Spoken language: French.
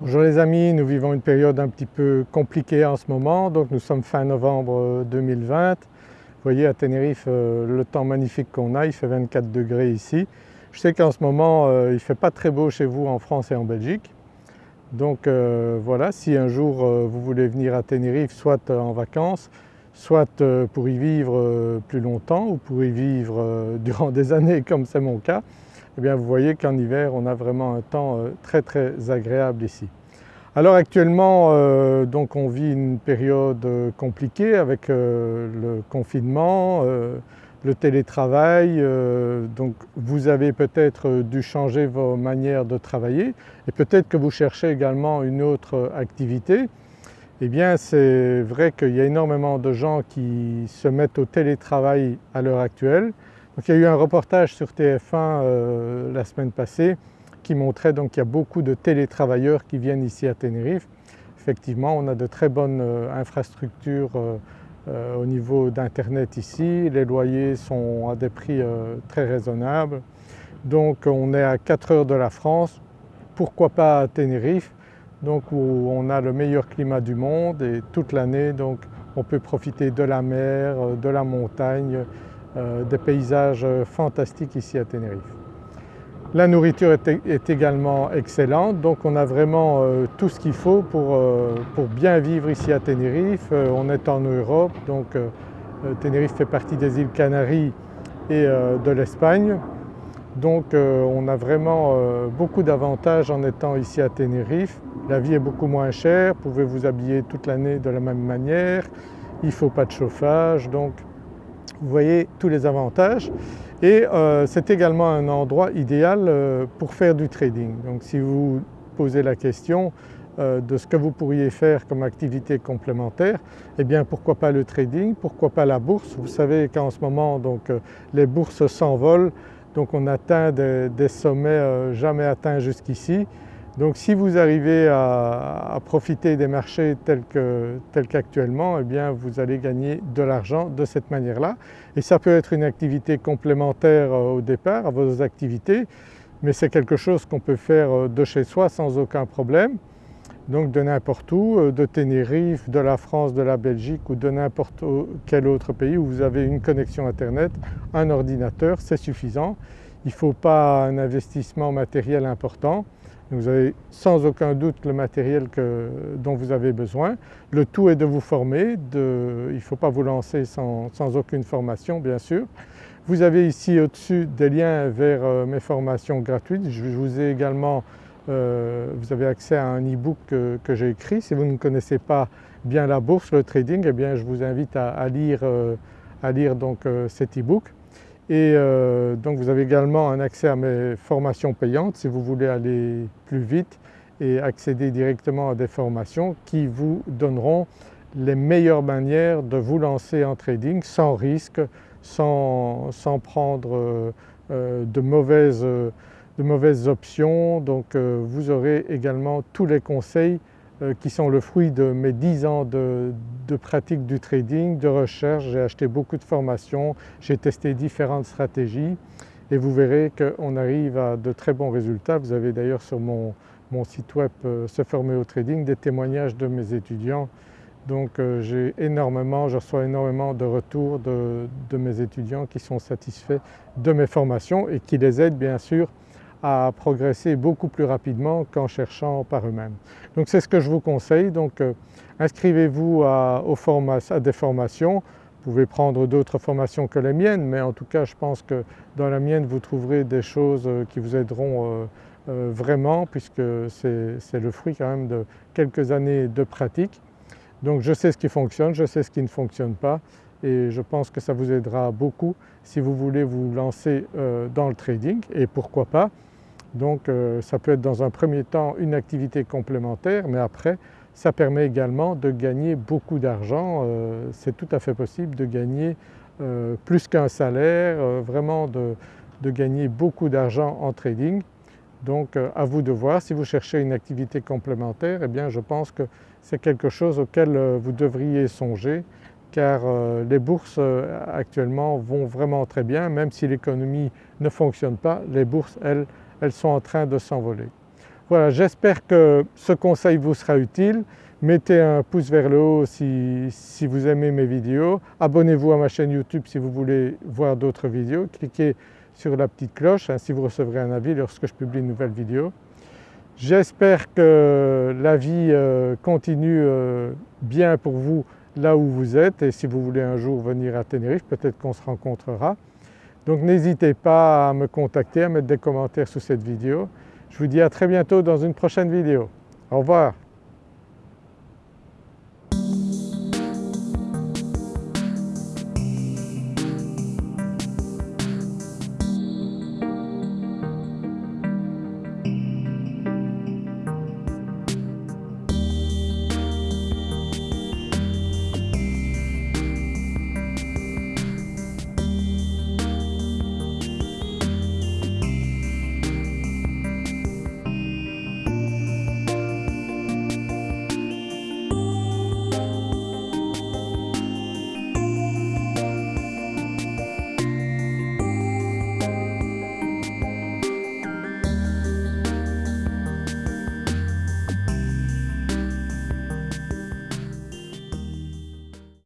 Bonjour les amis, nous vivons une période un petit peu compliquée en ce moment, donc nous sommes fin novembre 2020. Vous voyez à Tenerife euh, le temps magnifique qu'on a, il fait 24 degrés ici. Je sais qu'en ce moment euh, il ne fait pas très beau chez vous en France et en Belgique. Donc euh, voilà, si un jour vous voulez venir à Tenerife soit en vacances, soit pour y vivre plus longtemps ou pour y vivre durant des années comme c'est mon cas, eh bien vous voyez qu'en hiver on a vraiment un temps euh, très très agréable ici. Alors actuellement euh, donc on vit une période euh, compliquée avec le confinement, le télétravail, donc vous avez peut-être dû changer vos manières de travailler et peut-être que vous cherchez également une autre activité. Eh bien c'est vrai qu'il y a énormément de gens qui se mettent au télétravail à l'heure actuelle il y a eu un reportage sur TF1 euh, la semaine passée qui montrait qu'il y a beaucoup de télétravailleurs qui viennent ici à Tenerife. Effectivement on a de très bonnes euh, infrastructures euh, au niveau d'internet ici, les loyers sont à des prix très raisonnables. Donc on est à 4 heures de la France, pourquoi pas à Tenerife donc où on a le meilleur climat du monde et toute l'année donc on peut profiter de la mer, de la montagne, des paysages fantastiques ici à Tenerife. La nourriture est, également excellente donc on a vraiment euh, tout ce qu'il faut pour, euh, pour, bien vivre ici à Tenerife. on est en Europe donc Tenerife fait partie des îles Canaries et de l'Espagne. Donc on a vraiment beaucoup d'avantages en étant ici à Tenerife. La vie est beaucoup moins chère, vous pouvez vous habiller toute l'année de la même manière, il ne faut pas de chauffage donc vous voyez tous les avantages et euh, c'est également un endroit idéal euh, pour faire du trading. Donc si vous posez la question euh, de ce que vous pourriez faire comme activité complémentaire, eh bien pourquoi pas le trading, pourquoi pas la bourse? Vous savez qu'en ce moment les bourses s'envolent donc on atteint des sommets jamais atteints jusqu'ici donc si vous arrivez à, profiter des marchés tels qu'actuellement, eh bien vous allez gagner de l'argent de cette manière-là. Et ça peut être une activité complémentaire euh, au départ à vos activités, mais c'est quelque chose qu'on peut faire euh, de chez soi sans aucun problème. Donc de n'importe où, euh, de Tenerife, de la France, de la Belgique ou de n'importe quel autre pays où vous avez une connexion internet, un ordinateur, c'est suffisant. Il ne faut pas un investissement matériel important. Vous avez sans aucun doute le matériel dont vous avez besoin. Le tout est de vous former, il ne faut pas vous lancer sans, aucune formation bien sûr. Vous avez ici au-dessus des liens vers euh, mes formations gratuites. Je vous ai également, euh, vous avez accès à un e-book que, j'ai écrit. Si vous ne connaissez pas bien la bourse, le trading, eh bien je vous invite à, lire, euh, lire donc cet e-book. Et euh, donc vous avez également un accès à mes formations payantes si vous voulez aller plus vite et accéder directement à des formations qui vous donneront les meilleures manières de vous lancer en trading sans risque, sans, prendre euh, euh, de, mauvaises, de, mauvaises, options. Donc vous aurez également tous les conseils qui sont le fruit de mes 10 ans de, pratique du trading, de recherche. J'ai acheté beaucoup de formations, j'ai testé différentes stratégies et vous verrez qu'on arrive à de très bons résultats. Vous avez d'ailleurs sur mon, site web euh, Se former au trading des témoignages de mes étudiants. Donc euh, j'ai énormément, je reçois énormément de retours de, de mes étudiants qui sont satisfaits de mes formations et qui les aident bien sûr à progresser beaucoup plus rapidement qu'en cherchant par eux-mêmes. Donc c'est ce que je vous conseille, donc euh, inscrivez-vous à, à, des formations, vous pouvez prendre d'autres formations que les miennes mais en tout cas je pense que dans la mienne vous trouverez des choses euh, qui vous aideront euh, vraiment puisque c'est le fruit quand même de quelques années de pratique. Donc je sais ce qui fonctionne, je sais ce qui ne fonctionne pas et je pense que ça vous aidera beaucoup si vous voulez vous lancer dans le trading et pourquoi pas donc euh, ça peut être dans un premier temps une activité complémentaire mais après ça permet également de gagner beaucoup d'argent. Euh, c'est tout à fait possible de gagner euh, plus qu'un salaire, vraiment de, gagner beaucoup d'argent en trading. Donc à vous de voir, si vous cherchez une activité complémentaire, eh bien je pense que c'est quelque chose auquel vous devriez songer car les bourses actuellement vont vraiment très bien, même si l'économie ne fonctionne pas, les bourses elles elles sont en train de s'envoler. Voilà, j'espère que ce conseil vous sera utile. Mettez un pouce vers le haut si, vous aimez mes vidéos. Abonnez-vous à ma chaîne YouTube si vous voulez voir d'autres vidéos. Cliquez sur la petite cloche, ainsi vous recevrez un avis lorsque je publie une nouvelle vidéo. J'espère que la vie euh, continue euh, bien pour vous là où vous êtes et si vous voulez un jour venir à Tenerife, peut-être qu'on se rencontrera. Donc n'hésitez pas à me contacter, à mettre des commentaires sous cette vidéo. Je vous dis à très bientôt dans une prochaine vidéo. Au revoir.